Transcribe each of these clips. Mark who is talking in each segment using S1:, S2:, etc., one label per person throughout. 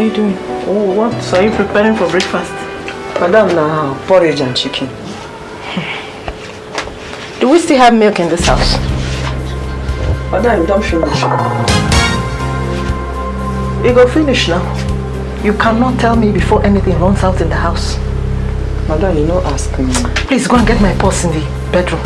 S1: are you doing?
S2: Oh, what are you preparing for breakfast? Madam, now porridge and chicken.
S1: Do we still have milk in this house?
S2: Madam, don't finish. You go finish now.
S1: You cannot tell me before anything runs out in the house.
S2: Madam, you know ask me.
S1: Please go and get my purse in the bedroom.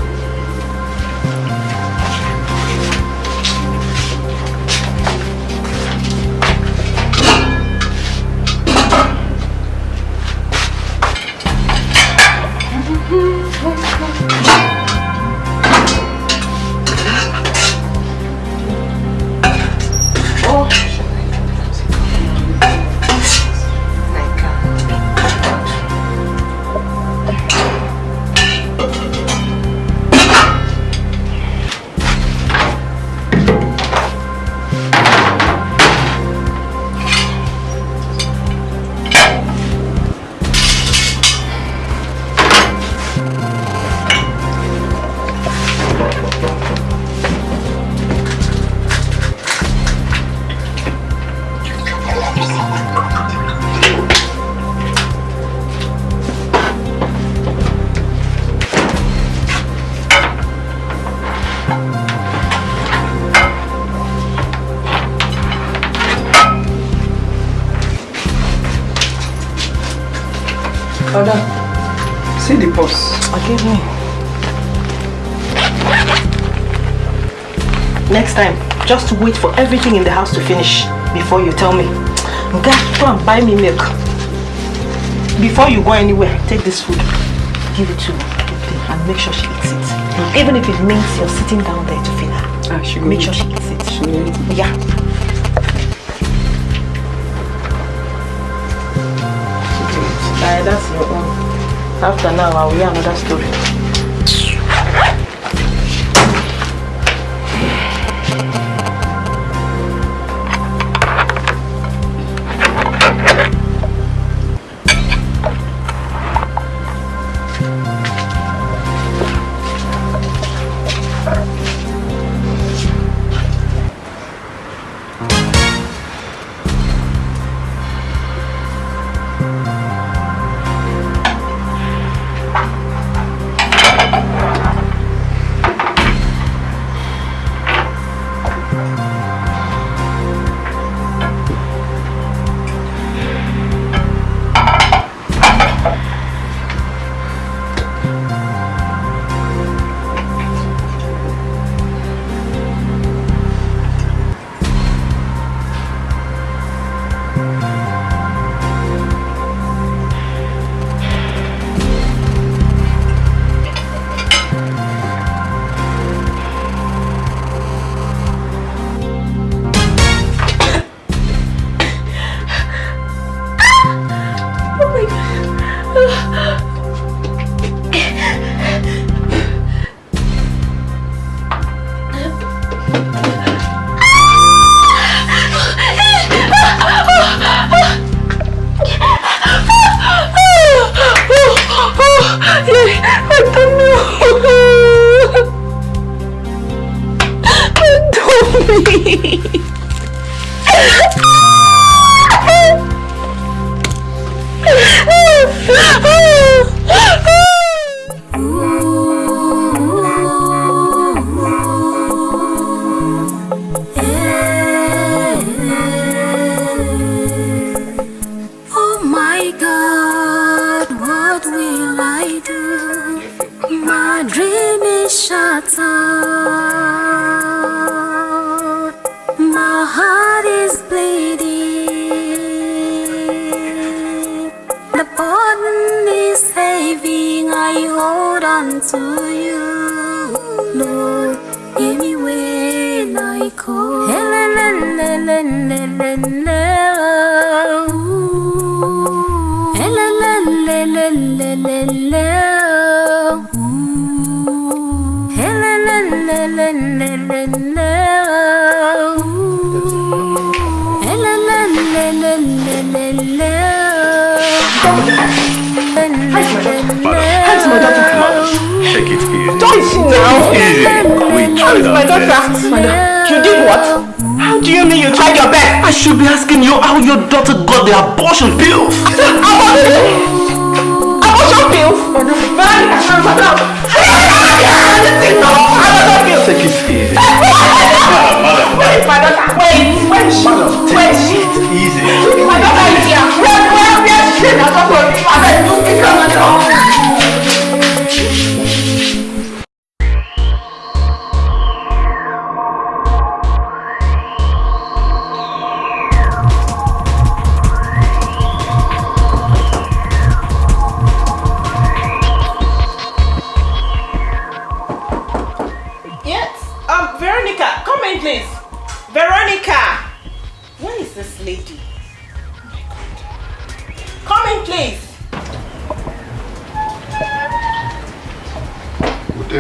S1: Just wait for everything in the house to finish before you tell me. Okay, go and buy me milk. Before you go anywhere, take this food. Give it to Ruthie and make sure she eats it. Even if it means you're sitting down there to feed her.
S2: Ah, she
S1: Make sure she eats it.
S2: She will.
S1: Yeah. That's your own. After now, I will hear another story. Daughter. You did what? How do you mean you tried your best?
S3: I should be asking you how your daughter got the abortion pills.
S1: Abortion pills? Veronica, madam. Abortion pills.
S3: Take it easy.
S1: Wait, my daughter. Wait, wait,
S3: Madam,
S1: wait.
S3: take it easy.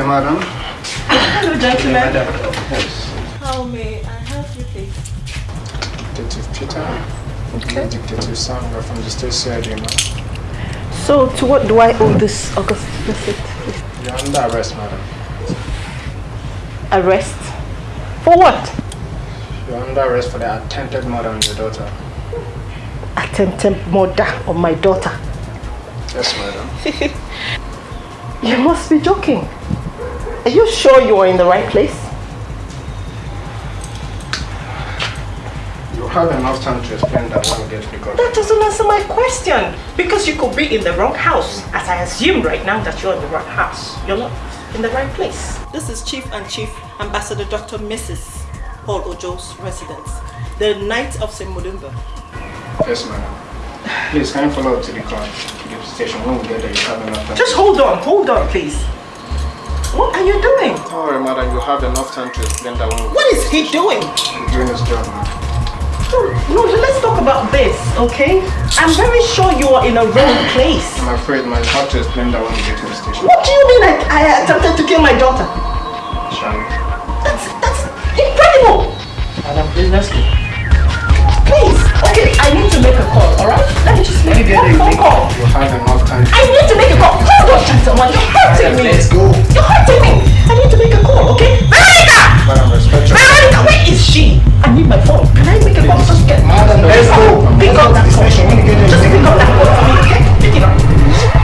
S1: Madam. Hello, gentlemen.
S4: Yes.
S1: How may I help you, please?
S4: Detective Peter. Okay. Detective we're from the state CID, ma'am.
S1: So, to what do I owe this August visit?
S4: You're under arrest, madam.
S1: Arrest? For what?
S4: You're under arrest for the attempted murder on your daughter.
S1: Attempted murder of my daughter.
S4: Yes, madam.
S1: You must be joking. Are you sure you are in the right place?
S4: You have enough time to explain that when we get to the court.
S1: That doesn't answer my question. Because you could be in the wrong house, as I assume right now that you're in the wrong house. You're not in the right place. This is Chief and Chief Ambassador Dr. Mrs. Paul Ojo's residence, the Knight of St. Mulumba.
S4: Yes, madam. Please, can you follow up to the car, to the station? When we get there, you have enough time.
S1: Just hold on, hold on, please. What are you doing?
S4: Don't worry, madam. You have enough time to explain that when we
S1: What is he doing?
S4: He's doing his job, madam.
S1: No, let's talk about this, okay? I'm very sure you are in a wrong place.
S4: I'm afraid, man. You have to explain that when we get to the station.
S1: What do you mean I, I attempted to kill my daughter?
S4: Shall?
S1: That's, that's incredible.
S2: Madam, please let's go.
S1: Okay, I need to make a call, alright? Let me just make one phone call.
S4: You have enough time
S1: I need to make a call. Hold on, gentlemen, you're hurting me.
S2: Let's go.
S1: You're hurting me. I need to make a call, okay? Veronica!
S4: Madam, respect your
S1: Veronica, where is she? I need my phone. Can I make a call? Just get
S4: Madam,
S2: let's go.
S1: Pick up that phone.
S4: When you get there,
S1: Just pick up that phone for me, okay? Pick it up.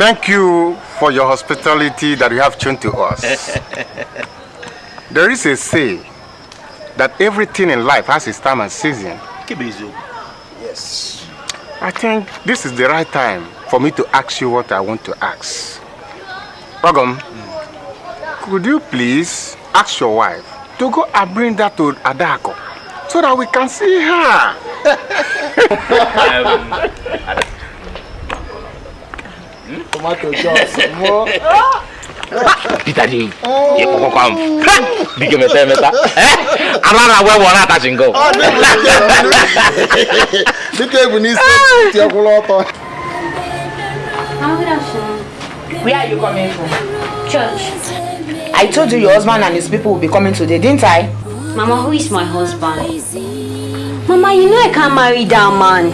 S5: Thank you for your hospitality that you have shown to us. there is a say that everything in life has its time and season.
S4: Yes.
S5: I think this is the right time for me to ask you what I want to ask. Ragam, mm. could you please ask your wife to go and bring that to Adako so that we can see her?
S4: Tomato sauce. More.
S3: Peter di ye koko kwam. Dike meta meta. Eh? Ala na we wona ta singo.
S4: Dịka ebu n'isi ti akwụla ọtọ.
S6: How good afternoon.
S7: Where are you coming from?
S6: Church.
S7: I told you your husband and his people will be coming today, didn't I?
S6: Mama, who is my husband? Mama, you know I can't marry that man.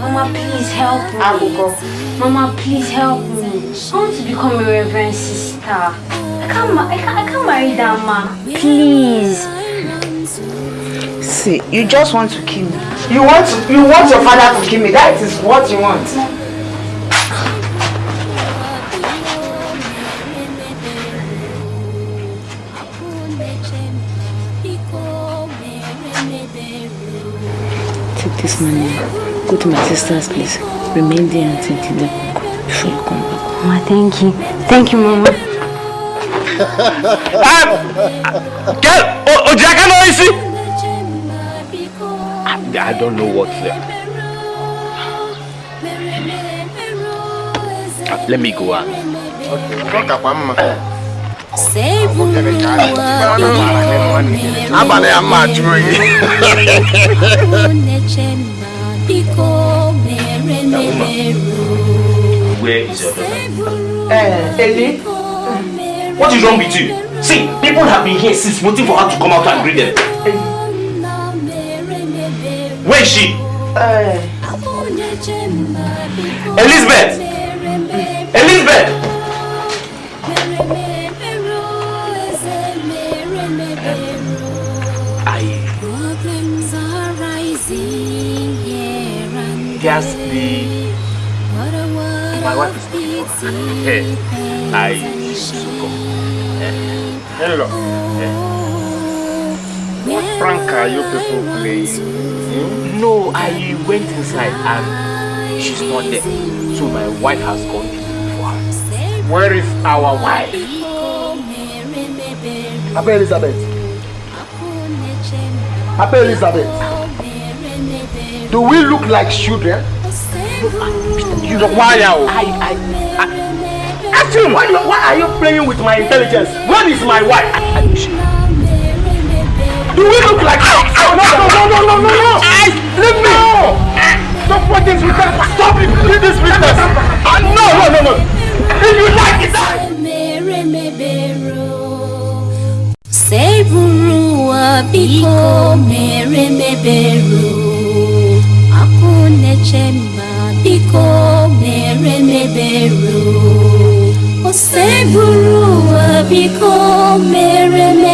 S6: Mama, please help me.
S7: I will go.
S6: Mama, please help me. I want to become a reverend sister. I can't, I can't, I can't marry that man. Please.
S7: See, you just want to kill me. You want to, you want your father to kill me. That is what you want.
S8: Take this money. Go to my sister's place. Remain there until the before you come back.
S6: Mama, thank you. Thank you, Mama.
S3: Girl, o jaka no isi. I don't know what's there.
S9: Uh, let me go on.
S10: abalị ya mma jụrụ oyi
S9: Where is your daughter?
S7: Eh, Eli?
S9: What is wrong with you? See, people have been here since waiting for her to come out and greet them. Where is she?
S7: Eh,
S9: Elizabeth! Elizabeth! Guess the my wife is looking for. I should go.
S10: hello what prank are you people playing
S9: No, I went inside and she's not there. So my wife has gone for her.
S10: where is our wife
S11: Papa Elizabeth. Papa Elizabeth. Do we look like children?
S10: you know why now
S9: I, I, I, ask him, why, why are you playing with my intelligence? Where is my wife? Do we look like oh, no, no, no, no, no, no, no! I, leave me! Stop put this with us! Stop it! Leave this business! Uh, no, no, no, no! If you like it,
S12: Seburuwa biko mere mebero Akunechemba biko mere mebero O. Seburuwa biko mere mebero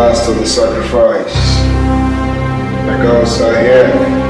S13: last of the sacrifice. The gods are here.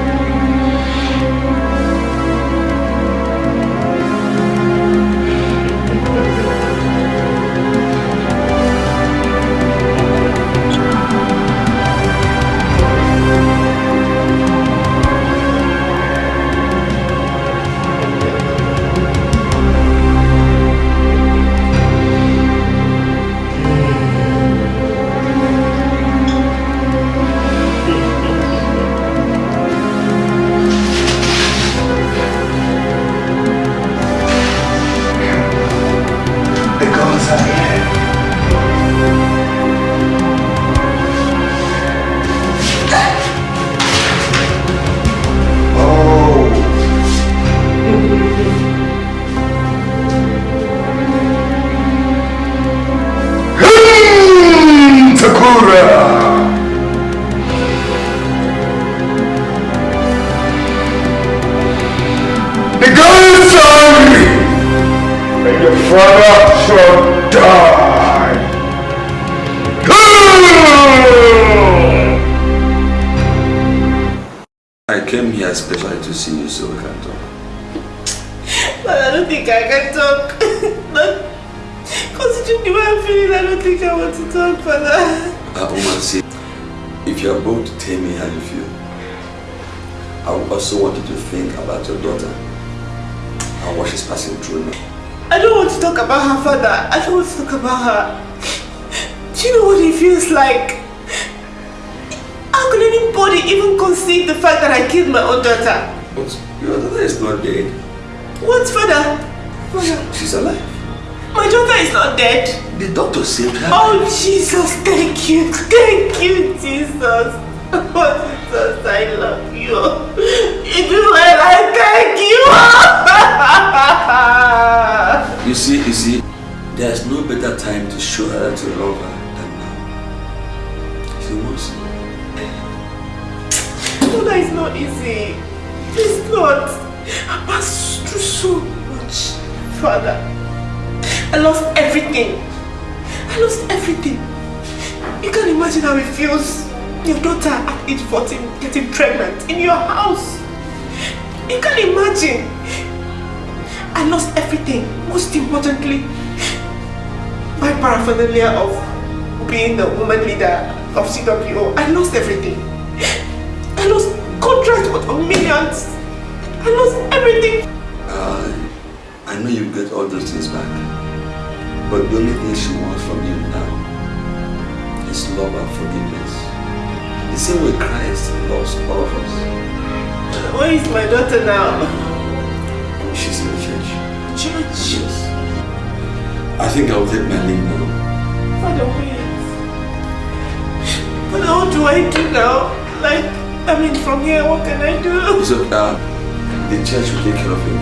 S14: Talk about
S15: her. Do you know what it feels like? How could anybody even conceive the fact that I killed my own daughter?
S14: But your daughter is not dead.
S15: What, Father? Father,
S14: She's alive.
S15: my daughter is not dead.
S14: The doctor saved her.
S15: Oh, Jesus, thank you. Thank you, Jesus. Oh, Jesus, I love you. If you do well, I thank you.
S14: You see, you see, there's no better time to show her to you love her than now. She wants you.
S15: Father, it's not easy. It's not. I passed through so much, Father. I lost everything. I lost everything. You can't imagine how it feels. Your daughter at age 14 getting pregnant in your house. You can't imagine. I lost everything. Most importantly, my paraphernalia of being the woman leader of CWO. I lost everything. I lost contracts worth of millions. I lost everything.
S14: Uh, I know you get all those things back. But the only thing she wants from you now is love and forgiveness. The same way Christ loves all of us.
S15: Where is my daughter now?
S14: She's in the church.
S15: Church?
S14: Yes. I think I'll take my leave now.
S15: Father, wait. Father, what do I do now? Like, I mean, from here, what can I do?
S14: So, uh, the church will take care of you.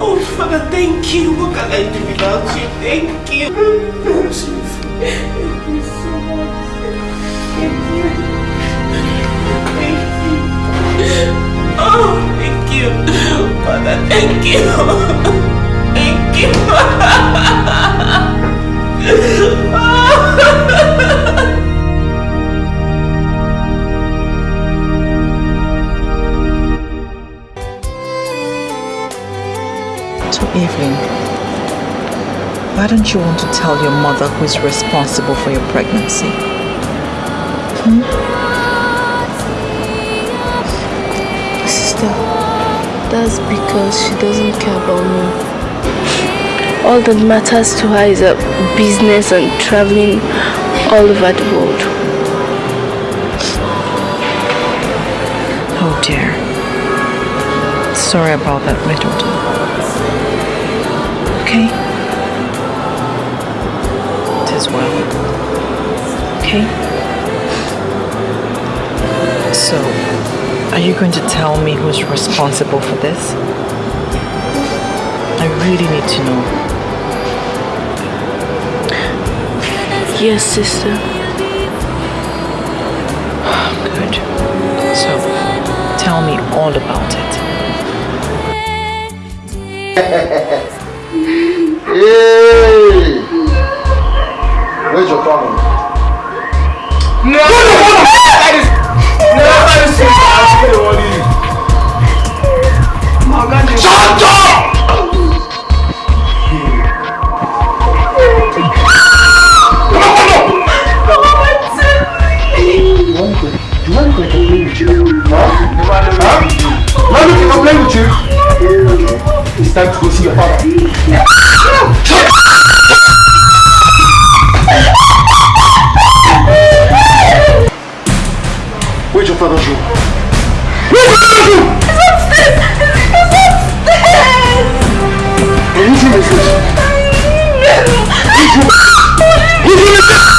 S15: Oh, Father, thank you. What can I do without you? Thank you. Thank you so much. Thank you. Thank you. Oh, thank you. Father, thank you.
S16: Evelyn, why don't you want to tell your mother who is responsible for your pregnancy?
S17: Hmm? Sister, that's because she doesn't care about me. All that matters to her is her business and traveling all over the world.
S16: Oh dear. Sorry about that, my daughter. Okay? It is well. Okay? So, are you going to tell me who's responsible for this? I really need to know.
S17: Yes, sister.
S16: Oh, good. So, tell me all about it.
S18: Okay. It's time to go see your father. Where's your father's room? Where's your father's room?
S9: It's upstairs! It's upstairs!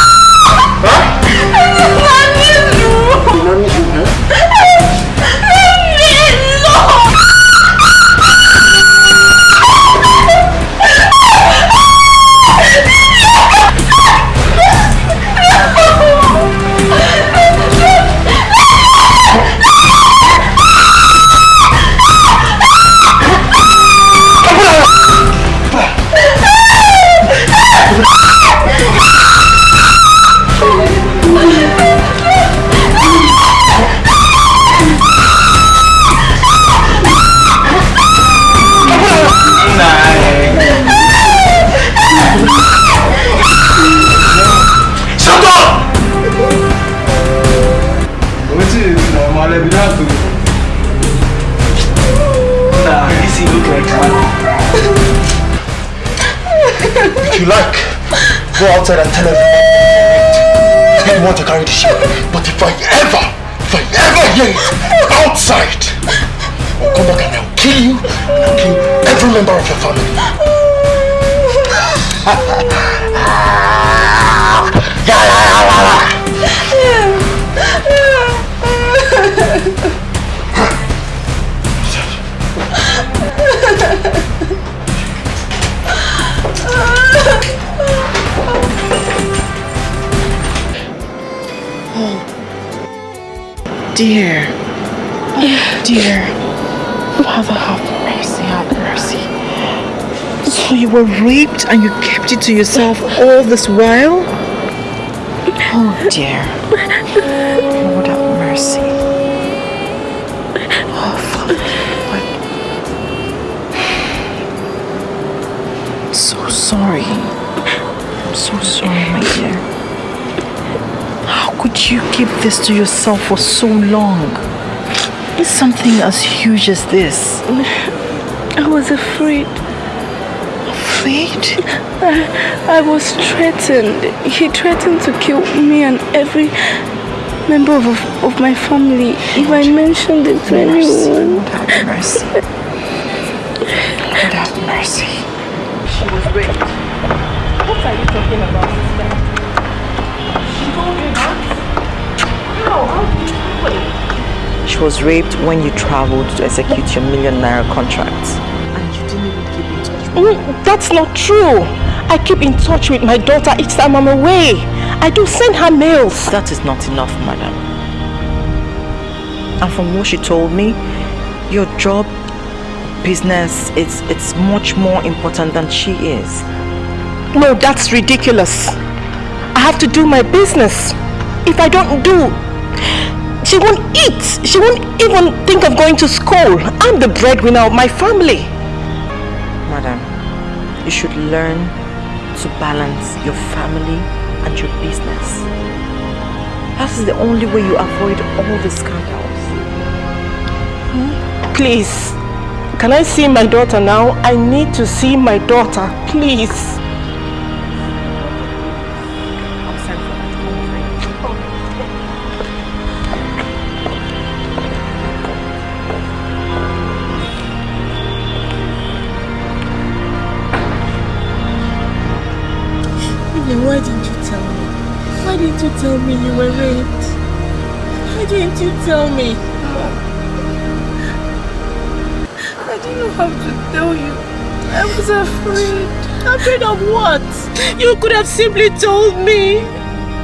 S18: Go outside and tell everyone you want to carry the ship. But if I ever, if I ever hear it outside,
S16: Dear. Dear. Father, have mercy, have mercy. So you were raped and you kept it to yourself all this while? Oh dear. this to yourself for so long? It's something as huge as this.
S17: I was afraid.
S16: Afraid?
S17: I, I was threatened. He threatened to kill me and every member of, of my family if I mentioned it to anyone.
S16: Lord have mercy. Lord have mercy.
S15: She was raped. What are you talking about, sister? How? How did you do it?
S16: She was raped when you traveled to execute your million naira contract.
S15: And you didn't even keep in touch with Mm, That's not true. I keep in touch with my daughter each time I'm away. I do send her mails.
S16: That is not enough, madam. And from what she told me, your job, business, it's, it's much more important than she is.
S15: No, that's ridiculous. I have to do my business. If I don't do, she won't eat. She won't even think of going to school. I'm the breadwinner of my family.
S16: Madam, you should learn to balance your family and your business. That is the only way you avoid all the scandals. Hmm?
S15: Please, can I see my daughter now? I need to see my daughter, please.
S17: Tell me you were raped? Why didn't you tell me? I didn't have to tell you. I was afraid.
S15: Afraid of what? You could have simply told me.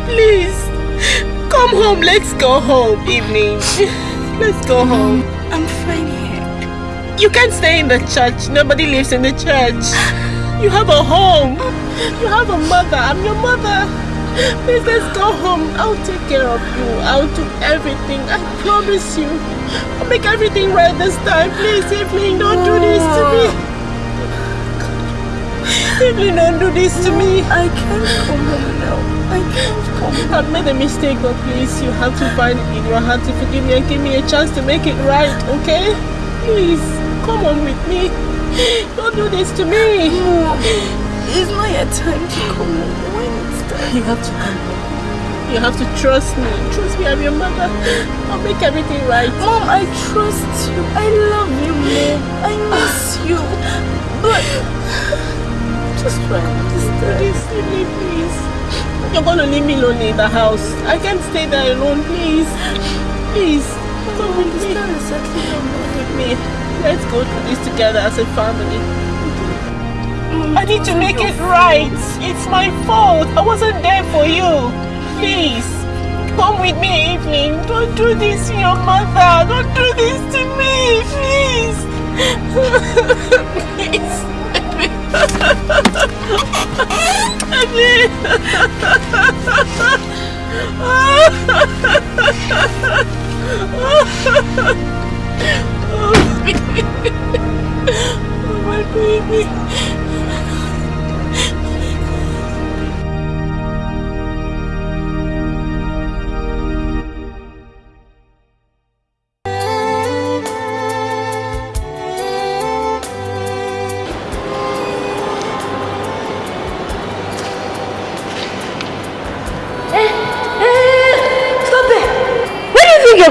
S15: Please, come home. Let's go home, Evelyn. Let's go home.
S17: I'm fine here.
S15: You can't stay in the church. Nobody lives in the church. You have a home. You have a mother. I'm your mother. Please, let's go home. I'll take care of you. I'll do everything. I promise you. I'll make everything right this time. Please, Evelyn, don't do this to me. Evelyn, don't do this to me.
S17: I can't come home now. I can't come home.
S15: I've made a mistake, but please, you have to find it in your heart to forgive me and give me a chance to make it right, okay? Please, come on with me. Don't do this to me.
S17: Mom, it's not your time to come home. When it's time.
S15: You have to come home. You have to trust me. Trust me, I'm your mother. I'll make everything right.
S17: Mom, I trust you. I love you, Mom. I miss you. But just try to
S15: leave me, please. You're gonna leave me lonely in the house. I can't stay there alone, please. Please, come with me. Come with me. Let's go through this together as a family. I need to make it right. It's my fault. I wasn't there for you. Please, come with me, Evelyn. Don't do this to your mother. Don't do this to me, please. please. oh, my baby.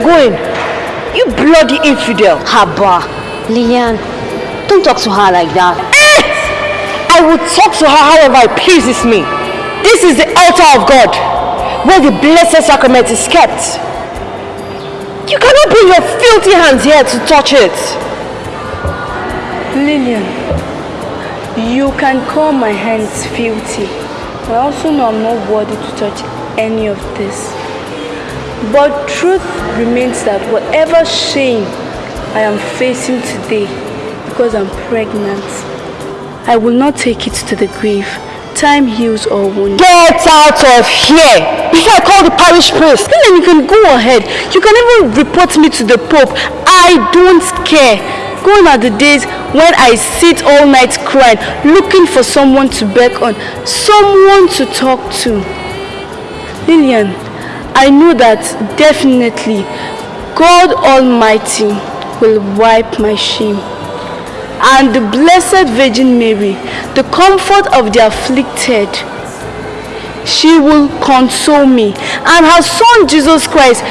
S19: Going? You bloody infidel.
S6: Haba, Lillian, don't talk to her like that.
S19: Eh! I will talk to her however it pleases me. This is the altar of God, where the blessed sacrament is kept. You cannot bring your filthy hands here to touch it.
S17: Lillian, you can call my hands filthy. I also know I'm not worthy to touch any of this. But truth remains that whatever shame I am facing today because I'm pregnant, I will not take it to the grave. Time heals all wounds.
S19: Get out of here! Before I call the parish priest.
S17: Then you can go ahead. You can even report me to the Pope. I don't care. Gone are the days when I sit all night crying, looking for someone to beg on, someone to talk to. Lillian, I know that definitely God Almighty will wipe my shame. And the Blessed Virgin Mary, the comfort of the afflicted, she will console me. And her son Jesus Christ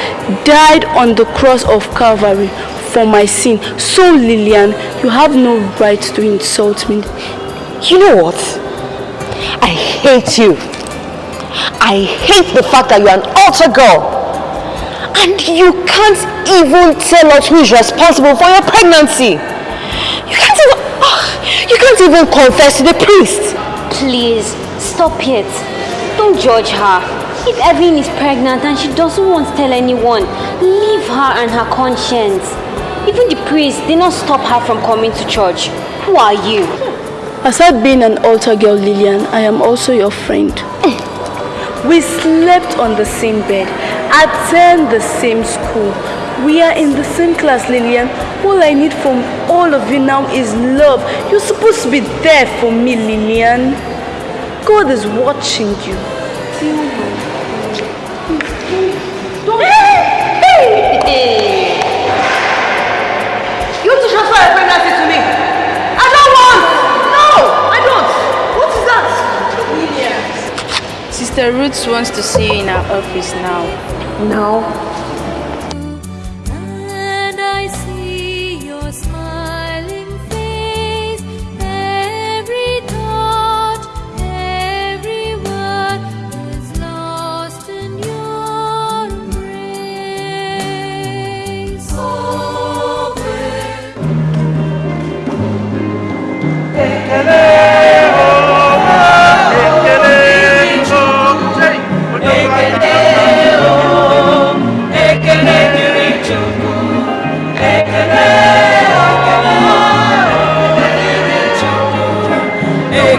S17: died on the cross of Calvary for my sin. So Lillian, you have no right to insult me.
S8: You know what? I hate you. I hate the fact that you're an altar girl. And you can't even tell us who is responsible for your pregnancy. You can't even, oh, you can't even confess to the priest.
S6: Please, stop it. Don't judge her. If Evelyn is pregnant and she doesn't want to tell anyone, leave her and her conscience. Even the priest did not stop her from coming to church. Who are you?
S17: Aside being an altar girl, Lillian, I am also your friend. We slept on the same bed, attend the same school. We are in the same class, Lillian. All I need from all of you now is love. You're supposed to be there for me, Lillian. God is watching you.
S8: Want that?
S20: Roots wants to see you in our office now.
S8: No.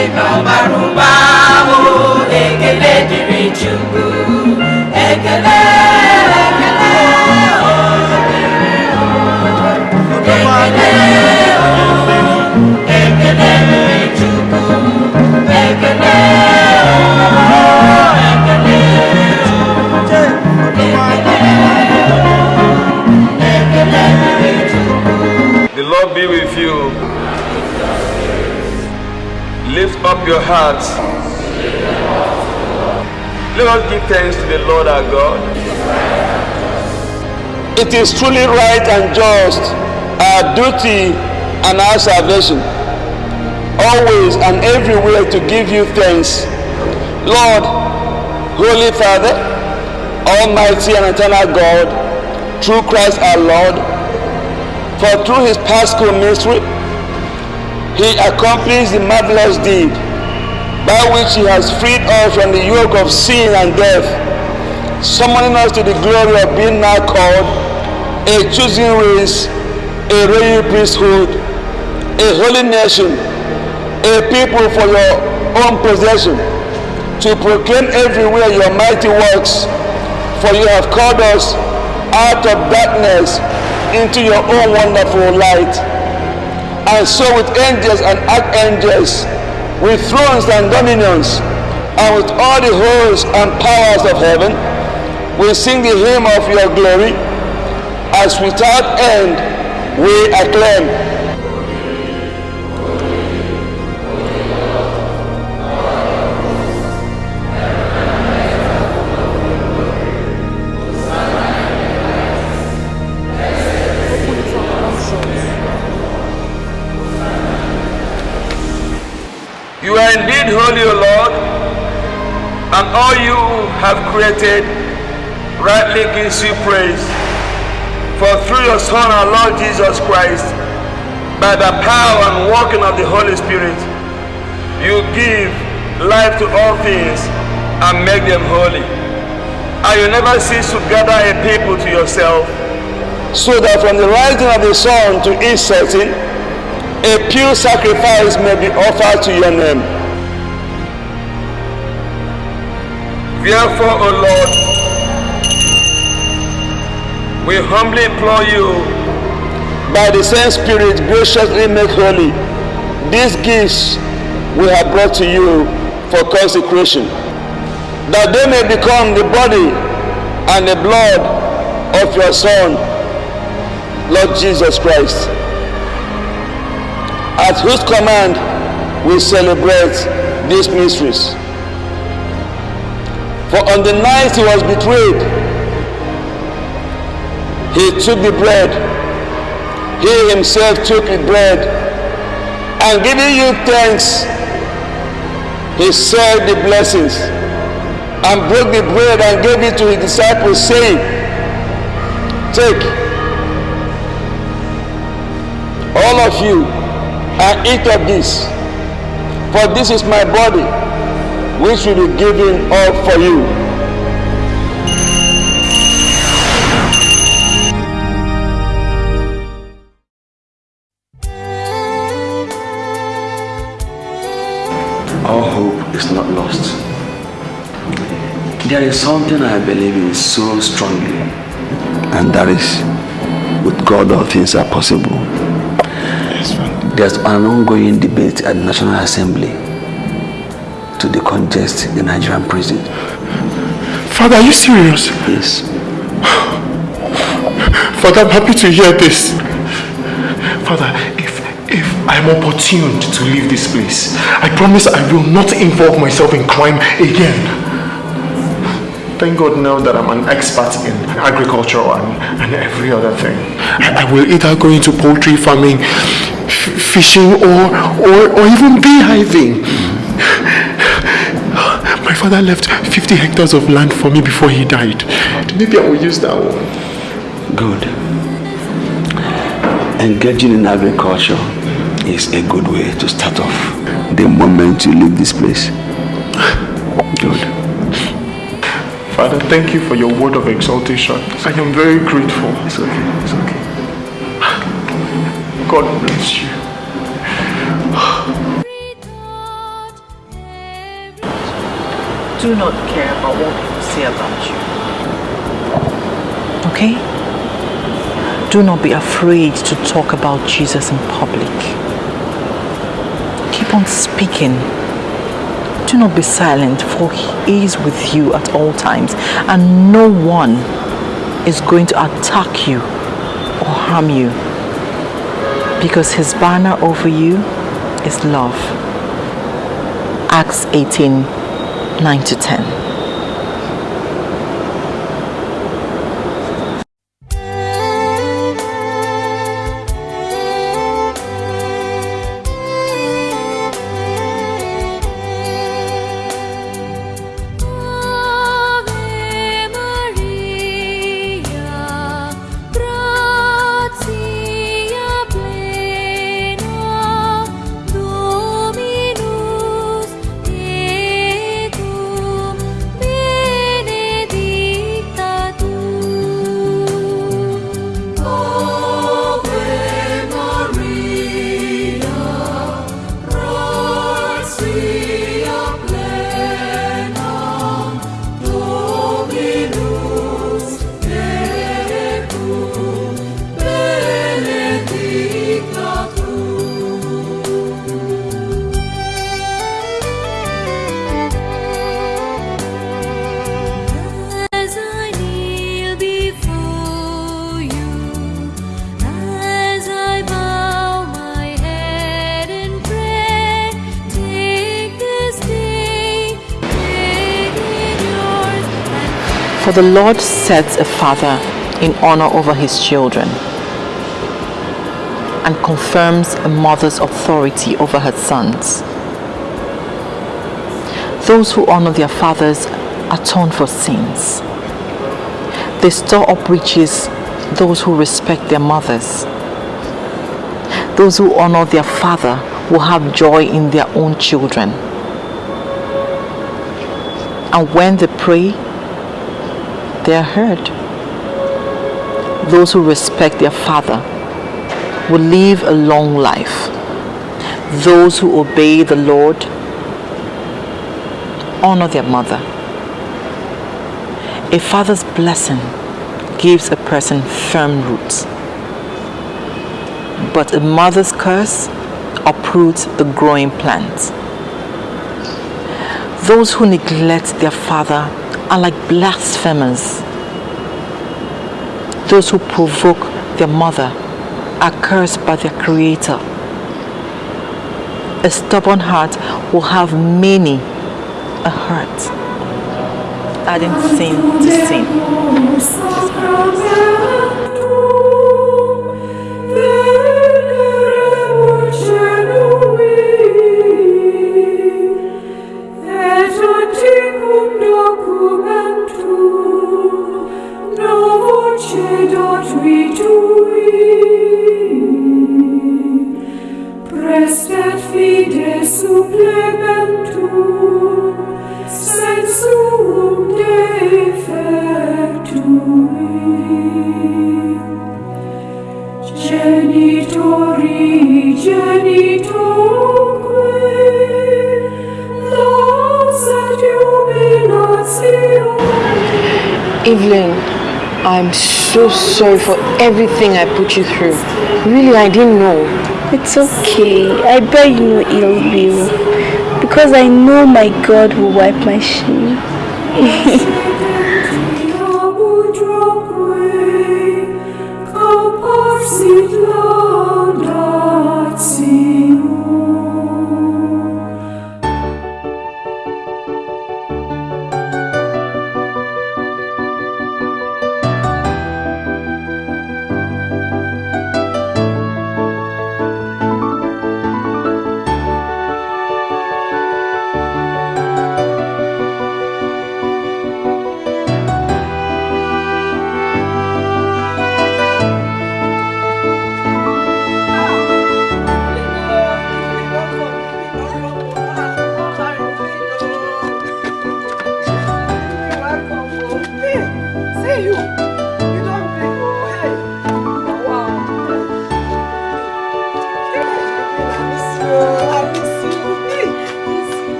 S21: ọbara ụba ahụ oh, ekele dịrị chukwu ekele
S22: up your hearts. Let us give thanks to the Lord our God.
S23: It is truly right and just, our duty and our salvation, always and everywhere to give you thanks. Lord, Holy Father, Almighty and eternal God, through Christ our Lord, for through his paschal mystery, he accomplished the marvelous deed by which he has freed us from the yoke of sin and death, summoning us to the glory of being now called a chosen race, a royal priesthood, a holy nation, a people for your own possession, to proclaim everywhere your mighty works, for you have called us out of darkness into your own wonderful light. And so with angels and archangels, with thrones and dominions, and with all the hosts and powers of heaven, we sing the hymn of your glory, as without end we acclaim.
S22: You are indeed holy, O Lord, and all you have created rightly gives you praise. For through your Son, our Lord Jesus Christ, by the power and working of the Holy Spirit, you give life to all things and make them holy. And you never cease to gather a people to yourself.
S23: So that from the rising of the sun to its setting, a pure sacrifice may be offered to your name.
S22: Therefore, O Lord, we humbly implore you,
S23: by the same Spirit, graciously make holy these gifts we have brought to you for consecration, that they may become the body and the blood of your Son, Lord Jesus Christ, at whose command we celebrate these mysteries. For on the night he was betrayed, he took the bread. He himself took the bread and giving you thanks, he said the blessings and broke the bread and gave it to his disciples, saying, Take all of you and eat of this, for this is my body, which will be given up for you.
S14: Our hope is not lost. There is something I believe in so strongly, and that is with God all things are possible. There's an ongoing debate at the National Assembly to decongest the Nigerian prison.
S18: Father, are you serious?
S14: Yes.
S18: Father, I'm happy to hear this. Father, if if I'm opportuned to leave this place, I promise I will not involve myself in crime again. Thank God now that I'm an expert in agriculture and, and every other thing. I, I will either go into poultry farming, fishing, or, or, or even beehiving. My father left 50 hectares of land for me before he died. Maybe I will use that one.
S14: Good. Engaging in agriculture is a good way to start off the moment you leave this place.
S18: Father, thank you for your word of exaltation. I am very grateful.
S14: It's okay, it's okay.
S18: God bless you.
S16: Do not care about what people say about you. Okay? Do not be afraid to talk about Jesus in public. Keep on speaking. Do not be silent, for He is with you at all times, and no one is going to attack you or harm you because His banner over you is love. Acts 18 9 to 10. For the Lord sets a father in honor over his children and confirms a mother's authority over her sons. Those who honor their fathers atone for sins. They store up riches those who respect their mothers. Those who honor their father will have joy in their own children. And when they pray, they are heard. Those who respect their father will live a long life. Those who obey the Lord honor their mother. A father's blessing gives a person firm roots. But a mother's curse uproots the growing plants. Those who neglect their father are like blasphemers. Those who provoke their mother are cursed by their creator. A stubborn heart will have many a hurt, adding sin to sin.
S8: Evelyn, I'm so sorry for everything I put you through. Really, I didn't know.
S17: It's okay. I bear you no ill will. Because I know my God will wipe my shame.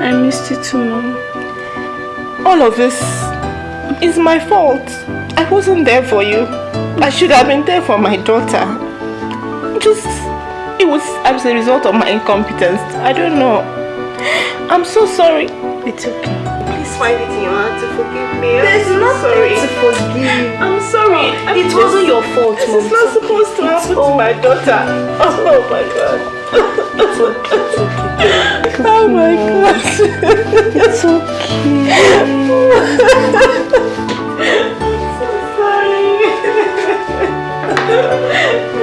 S15: I missed you
S17: too, Mom.
S15: All of this is my fault. I wasn't there for you. I should have been there for my daughter. Just, it was as a result of my incompetence. I don't know. I'm so sorry.
S17: It's okay.
S15: Please find it in your heart to forgive me.
S17: There's
S15: I'm so
S17: nothing
S15: sorry.
S17: to forgive.
S15: I'm sorry. I'm
S17: It wasn't your fault,
S15: This
S17: Mom.
S15: is not supposed to happen to my daughter. Oh my god.
S17: It's okay. It's okay.
S15: Oh my god.
S17: It's okay.
S1: Evelyn,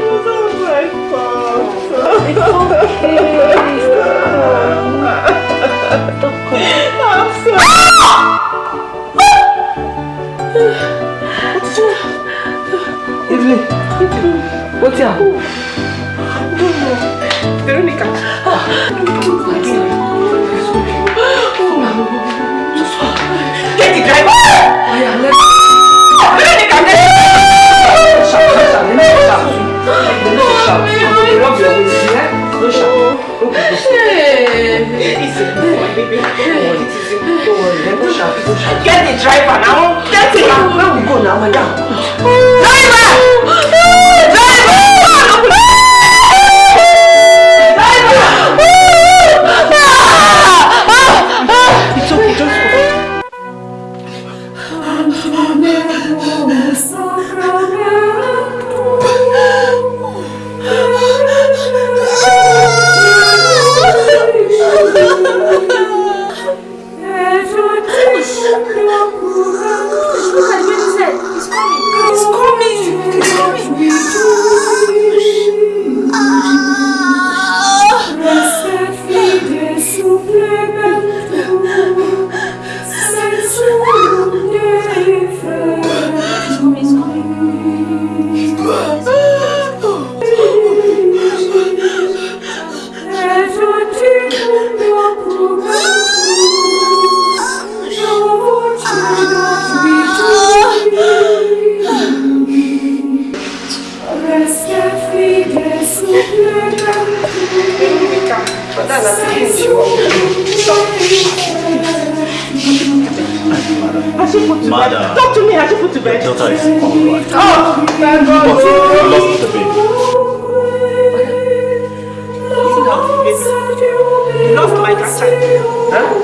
S12: Huh?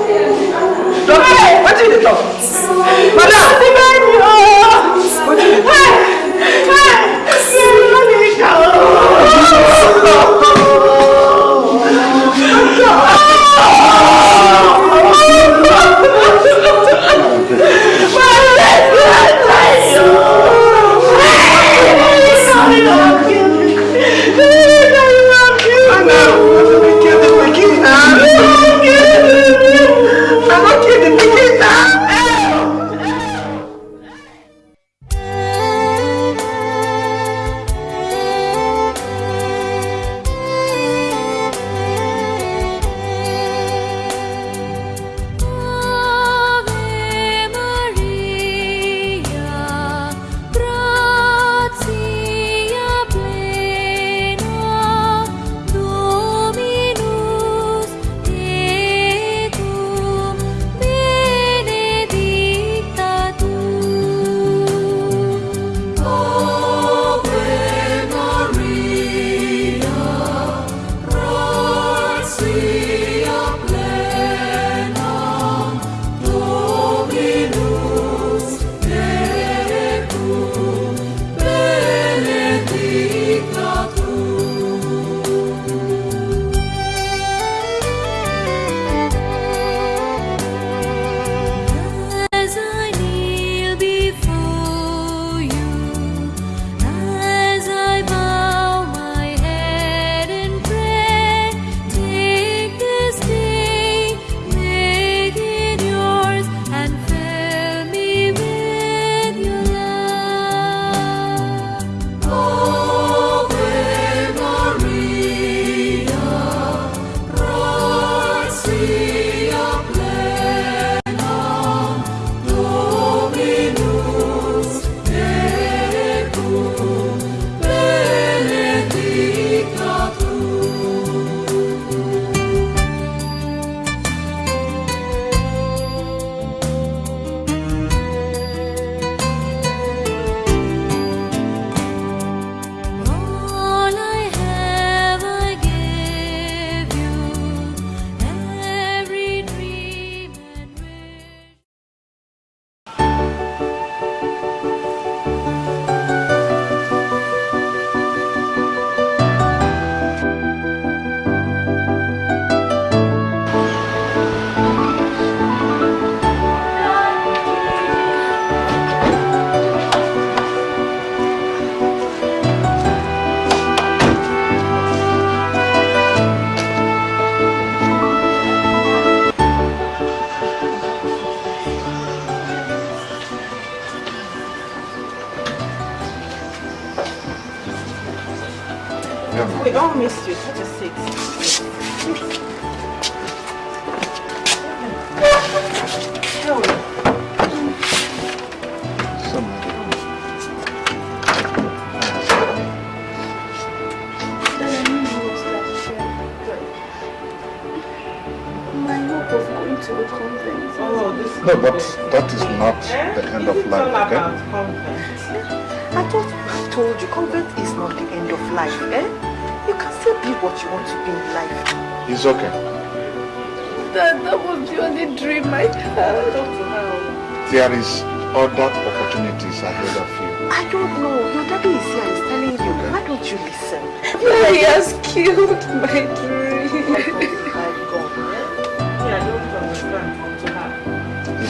S1: Oh!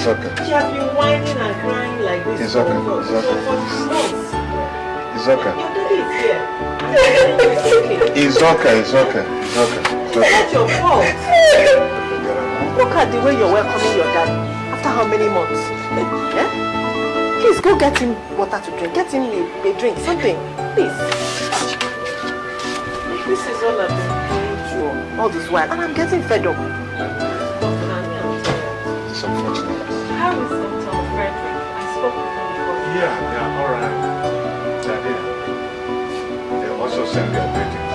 S18: It's okay.
S1: She has been whining and crying like this
S18: It's okay.
S1: for,
S18: It's
S1: for,
S18: okay.
S1: for months.
S18: It's okay.
S1: Your daddy is here.
S18: It's okay. It's okay. It's okay. It's
S1: It's not your fault. Look at the way you're welcoming your dad after how many months? Eh? Please go get him water to drink. Get him a, a drink, something. Please. This is all I've been doing to all this while, and I'm getting fed up.
S18: Yeah, yeah, all right. They're here. They also send their greetings.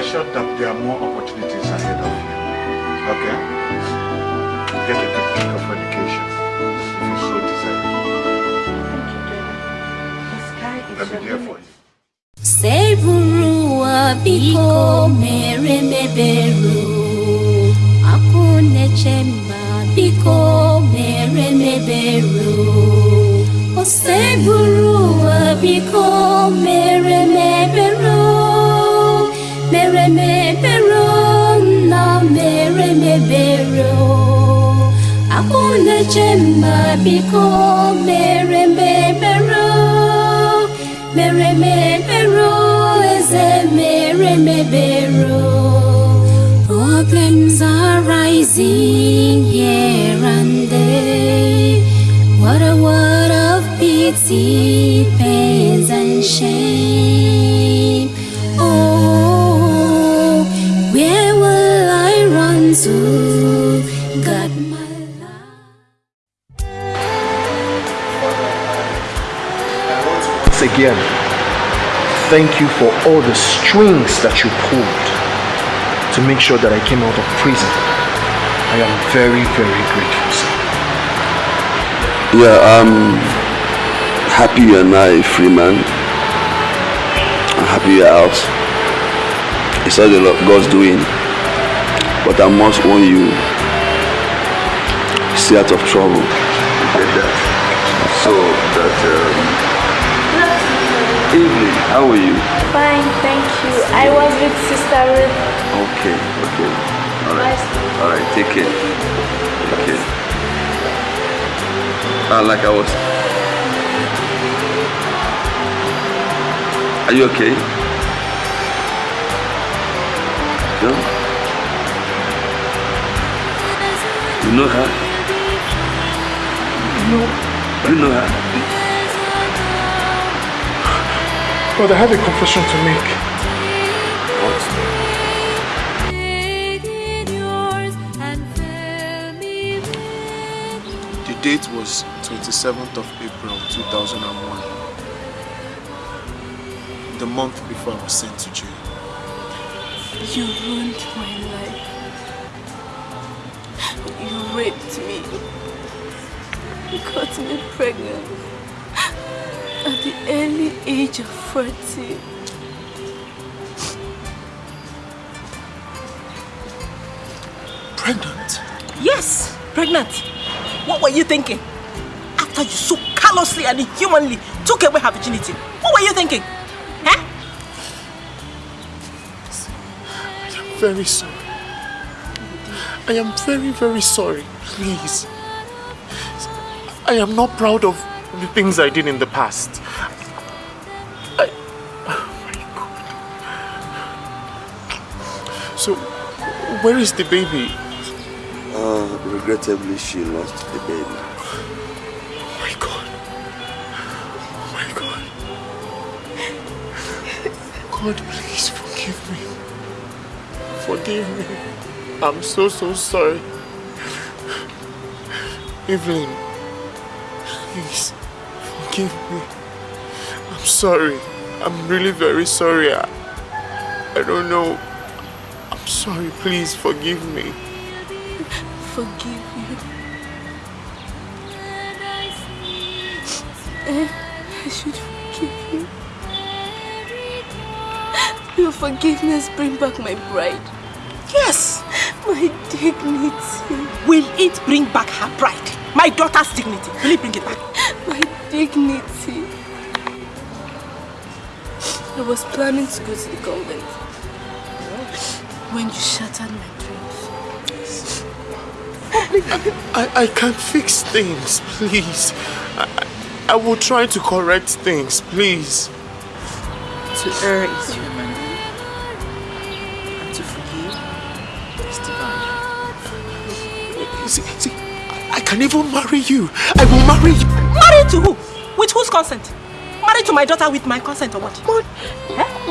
S18: Be assured that there are more opportunities ahead of you. Okay? Get a degree of education if you so desire. I'll be there for you.
S12: Seburua biko mere meberu Akunechemba biko mere meberu O seburua biko mere meberu Mere meberu na mere meberu Akunechemba biko mere meberu Mere meberu eze mere meberu Problems are rising here and there. What a word of pity, pains and shame
S18: thank you for all the strings that you pulled to make sure that I came out of prison. I am very, very grateful, sir.
S14: Yeah, I'm happy you're now a free man. I'm happy you're out. It's all the Lord God's doing. But I must warn you, stay out of trouble. You get that? So that um, evening, how are you?
S17: Fine, thank you. I was with Sister Ruth.
S14: Okay, okay. Alright. Alright, take care. Take care. Uh, like I was. Are you okay? No? You know her?
S18: No.
S14: You know her?
S18: But I have a confession to make. The date was 27th of April 2001. The month before I was sent to jail.
S17: You ruined my life. You raped me. You got me pregnant at the early age of 40.
S1: Pregnant? Yes, pregnant. What were you thinking? After you so callously and inhumanly took away her virginity, what were you thinking? Huh?
S18: I am very sorry. I am very, very sorry. Please. I am not proud of the things I did in the past. I, oh my God. So, where is the baby?
S14: Uh, regrettably, she lost the baby.
S18: Oh my God. Oh my God. God, please forgive me. Forgive me. I'm so, so sorry. Evelyn, please forgive me. I'm sorry. I'm really very sorry. I, I don't know. I'm sorry. Please forgive me.
S20: Forgive you. Eh, I should forgive you. Your forgiveness bring back my pride.
S1: Yes!
S20: My dignity.
S1: Will it bring back her pride? My daughter's dignity. Will it bring it back?
S20: Dignity. I was planning to go to the convent when you shattered my dreams.
S18: I, I can fix things, please. I, I I will try to correct things, please.
S24: To err is human, and to forgive is divine.
S18: See, see, I can even marry you. I will marry you.
S1: Married to who? With whose consent? Married to my daughter with my consent or what?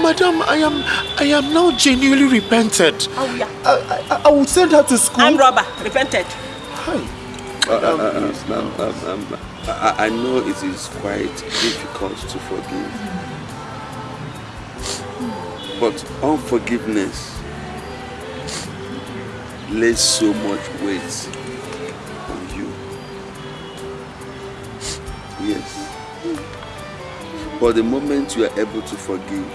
S18: Madam, I am I am now genuinely repented.
S1: Oh yeah.
S18: I, I, I will send her to school.
S1: I'm robber. Repented.
S14: Uh, uh, uh, um, um, um, I, I know it is quite difficult to forgive. But unforgiveness lays so much weight Yes. But the moment you are able to forgive,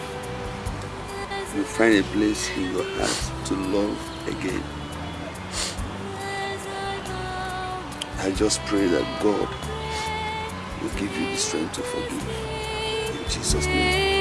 S14: you find a place in your heart to love again. I just pray that God will give you the strength to forgive. In Jesus' name.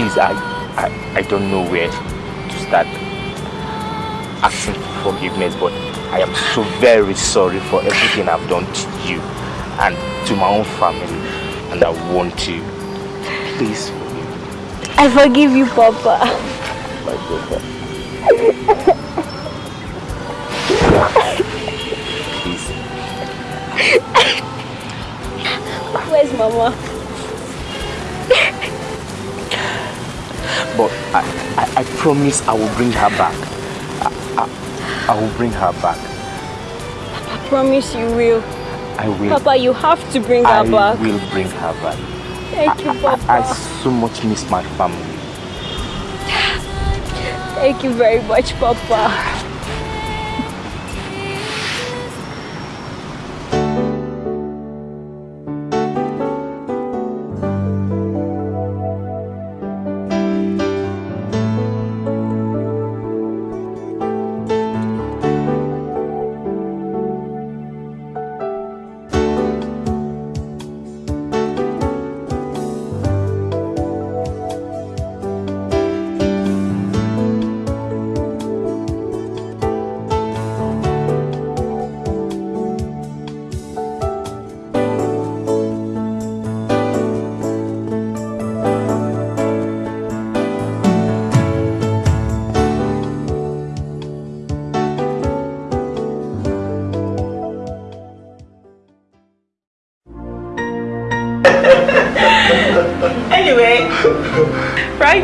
S10: Please, I, I, I don't know where to start asking for forgiveness, but I am so very sorry for everything I've done to you and to my own family. And I want to please forgive me.
S17: I forgive you, Papa.
S10: my brother. Promise I will bring her back. I, I, I will bring her back.
S17: I promise you will.
S10: I will.
S17: Papa, you have to bring her
S10: I
S17: back.
S10: I will bring her back.
S17: Thank you, Papa.
S10: I, I so much miss my family.
S17: Thank you very much, Papa.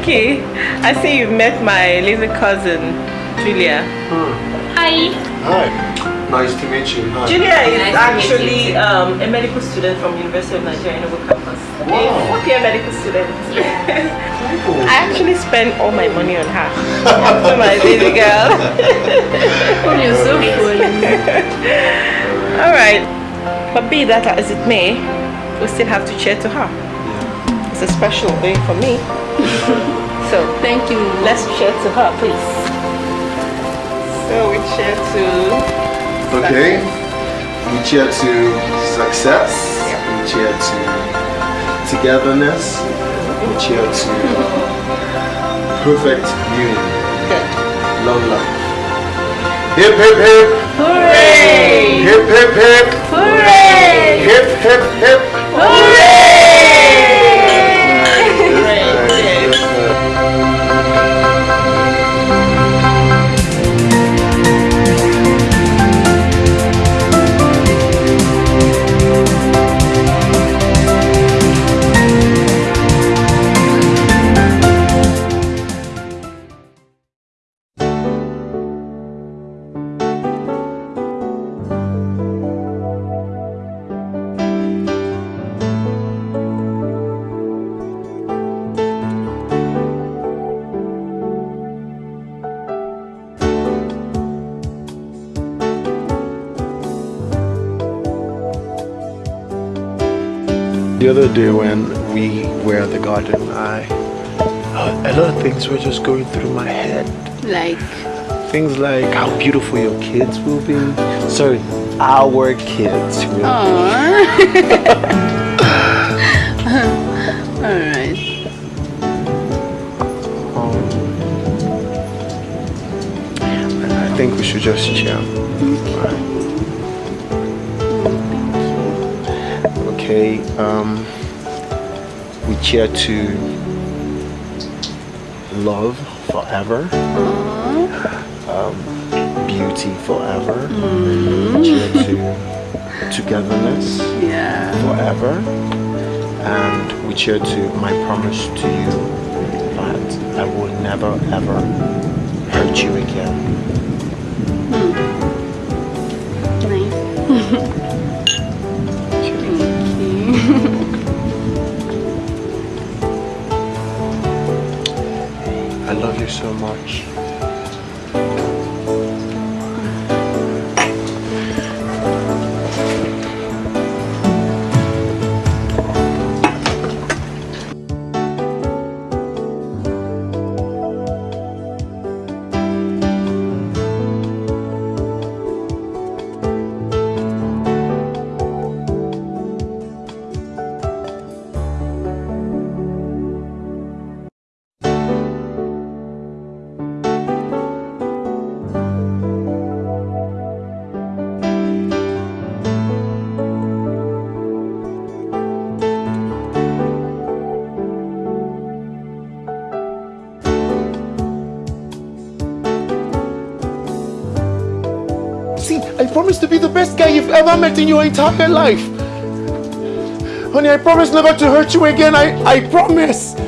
S1: Frankie, I see you've met my little cousin, Julia. Hi.
S4: Hi. Nice to meet you. Hi.
S1: Julia is actually um, a medical student from University of Nigeria Noble Campus. A fourth year medical student. I actually spend all my money on her. So my baby girl.
S20: Oh, you're so funny.
S1: Alright. But be that as it may, we still have to cheer to her. It's a special day for me. So
S20: thank you.
S1: Let's cheer to her, please. So we cheer to
S4: Okay. We cheer to success. We cheer to togetherness. We cheer to perfect union. Okay. Long life. Hip hip hip.
S1: Hooray!
S4: Hip hip hip.
S1: Hooray!
S4: Hip hip hip. The when we were at the garden, I a lot of things were just going through my head.
S20: Like,
S4: Things like how beautiful your kids will be. Sorry, our kids will
S20: Alright.
S4: be. I think we should just chill. Okay, um, we cheer to love forever, um, beauty forever, we cheer to togetherness
S20: Yeah.
S4: forever, and we cheer to my promise to you that I will never ever hurt you again. You so much.
S18: Promise to be the best guy you've ever met in your entire life. Honey, I promise never to hurt you again. I, I promise.